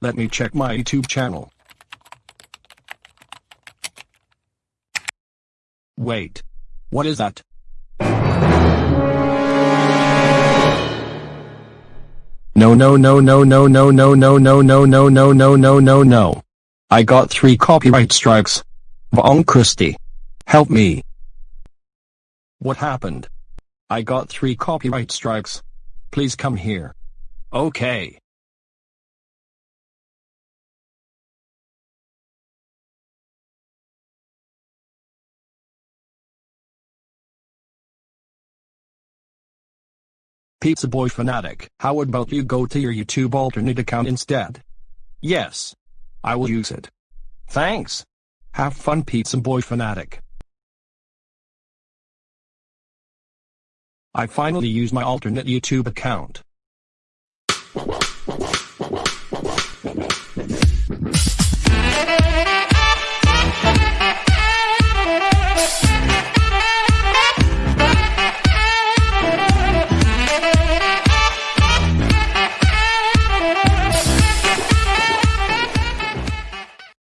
Let me check my YouTube channel. Wait. What is that? No no no no no no no no no no no no no no no no. I got three copyright strikes. Von Christie. Help me. What happened? I got three copyright strikes. Please come here. Okay. Pizza Boy Fanatic. How about you go to your YouTube alternate account instead? Yes. I will use it. Thanks. Have fun Pizza Boy Fanatic. I finally use my alternate YouTube account.